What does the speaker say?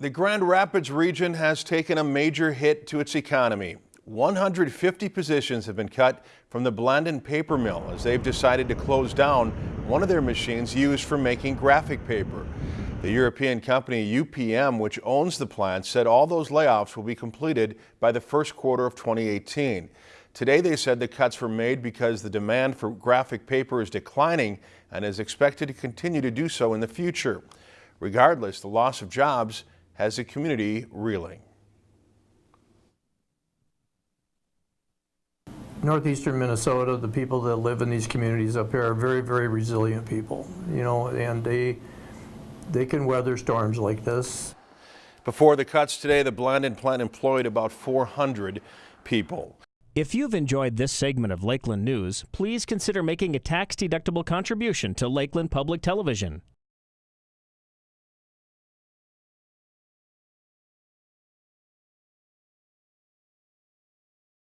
The Grand Rapids region has taken a major hit to its economy. 150 positions have been cut from the Blandin paper mill as they've decided to close down one of their machines used for making graphic paper. The European company UPM, which owns the plant, said all those layoffs will be completed by the first quarter of 2018. Today they said the cuts were made because the demand for graphic paper is declining and is expected to continue to do so in the future. Regardless, the loss of jobs has the community reeling. Northeastern Minnesota, the people that live in these communities up here are very, very resilient people, you know, and they, they can weather storms like this. Before the cuts today, the Blandin plant employed about 400 people. If you've enjoyed this segment of Lakeland News, please consider making a tax-deductible contribution to Lakeland Public Television.